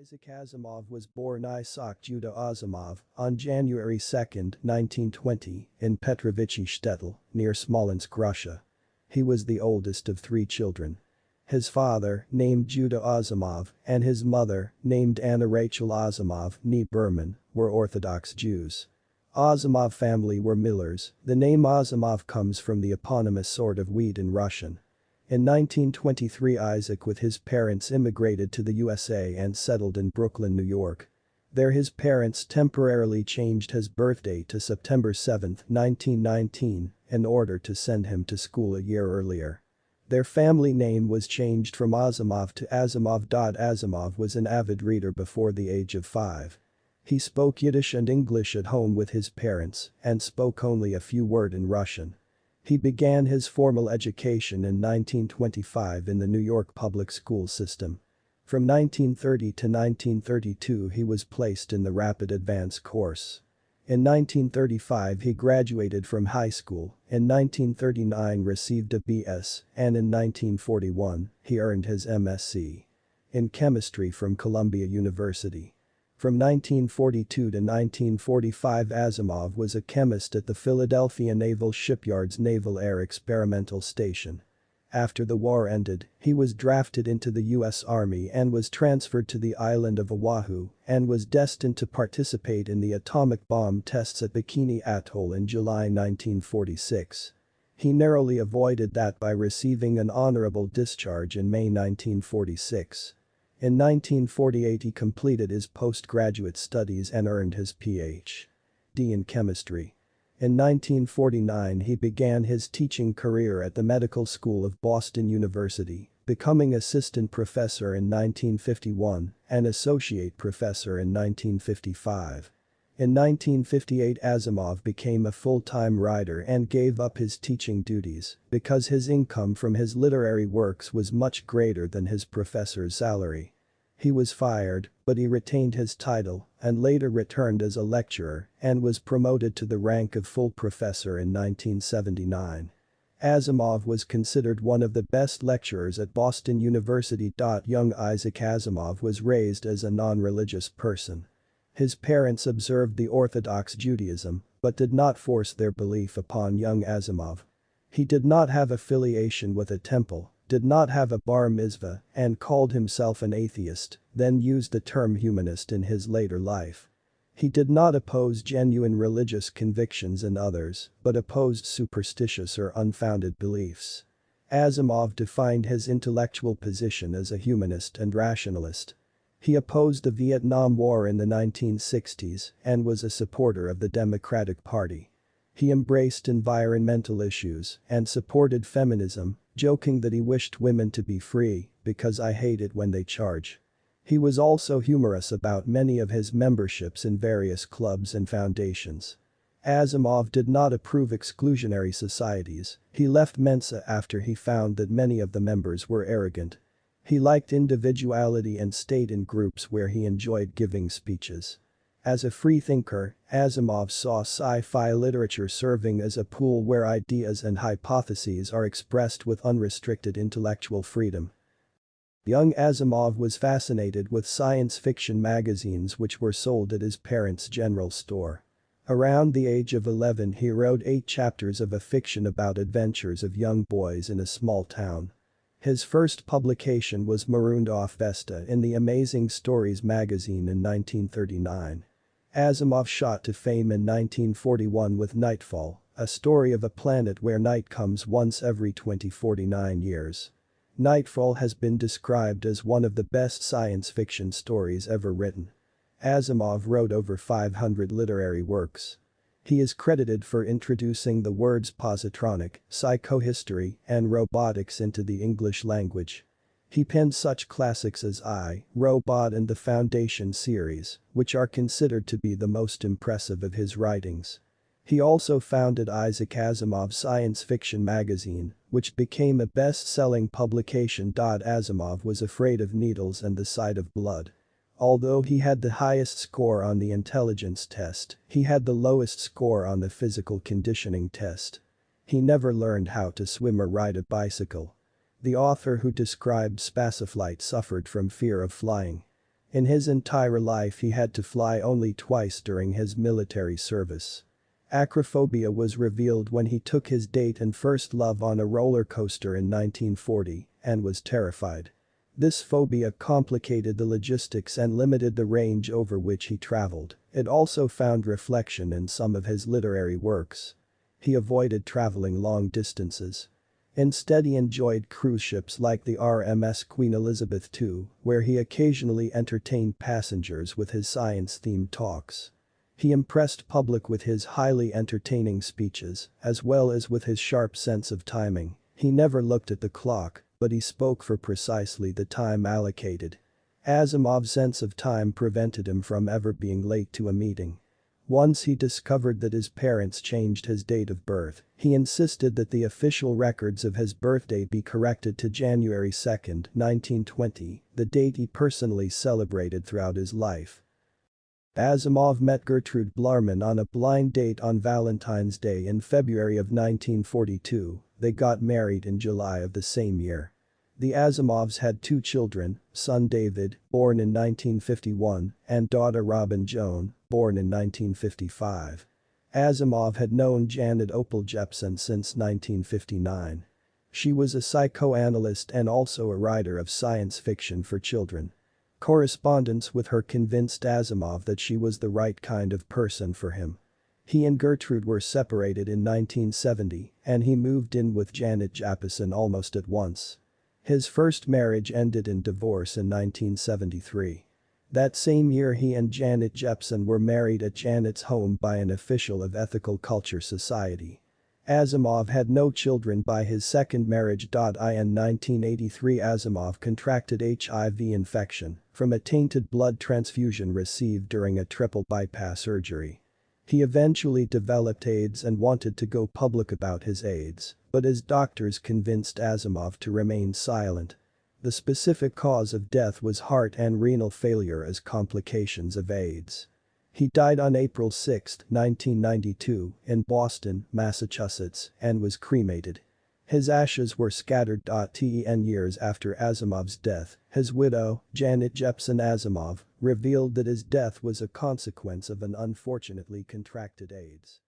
Isaac Asimov was born Isaac Judah Asimov on January 2, 1920, in Petrovichi Shtetl, near Smolensk, Russia. He was the oldest of three children. His father, named Judah Asimov, and his mother, named Anna Rachel Asimov, nee Berman, were Orthodox Jews. Asimov family were millers, the name Asimov comes from the eponymous sort of wheat in Russian. In 1923 Isaac with his parents immigrated to the USA and settled in Brooklyn, New York. There his parents temporarily changed his birthday to September 7, 1919, in order to send him to school a year earlier. Their family name was changed from Asimov to Asimov. Asimov was an avid reader before the age of five. He spoke Yiddish and English at home with his parents and spoke only a few words in Russian. He began his formal education in 1925 in the New York public school system. From 1930 to 1932 he was placed in the Rapid Advance course. In 1935 he graduated from high school, in 1939 received a BS, and in 1941 he earned his MSc. In chemistry from Columbia University. From 1942 to 1945 Asimov was a chemist at the Philadelphia Naval Shipyard's Naval Air Experimental Station. After the war ended, he was drafted into the U.S. Army and was transferred to the island of Oahu and was destined to participate in the atomic bomb tests at Bikini Atoll in July 1946. He narrowly avoided that by receiving an honorable discharge in May 1946. In 1948 he completed his postgraduate studies and earned his Ph.D. in chemistry. In 1949 he began his teaching career at the Medical School of Boston University, becoming assistant professor in 1951 and associate professor in 1955. In 1958 Asimov became a full-time writer and gave up his teaching duties because his income from his literary works was much greater than his professor's salary. He was fired, but he retained his title and later returned as a lecturer and was promoted to the rank of full professor in 1979. Asimov was considered one of the best lecturers at Boston University. Young Isaac Asimov was raised as a non-religious person. His parents observed the Orthodox Judaism, but did not force their belief upon young Asimov. He did not have affiliation with a temple, did not have a bar mitzvah, and called himself an atheist, then used the term humanist in his later life. He did not oppose genuine religious convictions in others, but opposed superstitious or unfounded beliefs. Asimov defined his intellectual position as a humanist and rationalist. He opposed the Vietnam War in the 1960s and was a supporter of the Democratic Party. He embraced environmental issues and supported feminism, joking that he wished women to be free because I hate it when they charge. He was also humorous about many of his memberships in various clubs and foundations. Asimov did not approve exclusionary societies, he left Mensa after he found that many of the members were arrogant he liked individuality and stayed in groups where he enjoyed giving speeches. As a freethinker, Asimov saw sci-fi literature serving as a pool where ideas and hypotheses are expressed with unrestricted intellectual freedom. Young Asimov was fascinated with science fiction magazines which were sold at his parents' general store. Around the age of 11 he wrote eight chapters of a fiction about adventures of young boys in a small town. His first publication was Marooned Off Vesta in the Amazing Stories magazine in 1939. Asimov shot to fame in 1941 with Nightfall, a story of a planet where night comes once every 2049 years. Nightfall has been described as one of the best science fiction stories ever written. Asimov wrote over 500 literary works. He is credited for introducing the words positronic, psychohistory, and robotics into the English language. He penned such classics as I, Robot and the Foundation series, which are considered to be the most impressive of his writings. He also founded Isaac Asimov's Science Fiction magazine, which became a best-selling publication. Asimov was afraid of needles and the sight of blood. Although he had the highest score on the intelligence test, he had the lowest score on the physical conditioning test. He never learned how to swim or ride a bicycle. The author who described Spaceflight suffered from fear of flying. In his entire life he had to fly only twice during his military service. Acrophobia was revealed when he took his date and first love on a roller coaster in 1940 and was terrified. This phobia complicated the logistics and limited the range over which he traveled, it also found reflection in some of his literary works. He avoided traveling long distances. Instead he enjoyed cruise ships like the RMS Queen Elizabeth II, where he occasionally entertained passengers with his science-themed talks. He impressed public with his highly entertaining speeches, as well as with his sharp sense of timing. He never looked at the clock, but he spoke for precisely the time allocated. Asimov's sense of time prevented him from ever being late to a meeting. Once he discovered that his parents changed his date of birth, he insisted that the official records of his birthday be corrected to January 2, 1920, the date he personally celebrated throughout his life. Asimov met Gertrude Blugerman on a blind date on Valentine's Day in February of 1942, they got married in July of the same year. The Asimovs had two children, son David, born in 1951, and daughter Robin Joan, born in 1955. Asimov had known Janet Opal Jeppson since 1959. She was a psychoanalyst and also a writer of science fiction for children. Correspondence with her convinced Asimov that she was the right kind of person for him. He and Gertrude were separated in 1970 and he moved in with Janet Jeppson almost at once. His first marriage ended in divorce in 1973. That same year he and Janet Jeppson were married at Janet's home by an official of Ethical Culture Society. Asimov had no children by his second marriage. In 1983 Asimov contracted HIV infection from a tainted blood transfusion received during a triple bypass surgery. He eventually developed AIDS and wanted to go public about his AIDS, but his doctors convinced Asimov to remain silent. The specific cause of death was heart and renal failure as complications of AIDS. He died on April 6, 1992, in Boston, Massachusetts, and was cremated. His ashes were scattered. Ten years after Asimov's death, his widow, Janet Jeppson Asimov, revealed that his death was a consequence of an unfortunately contracted AIDS.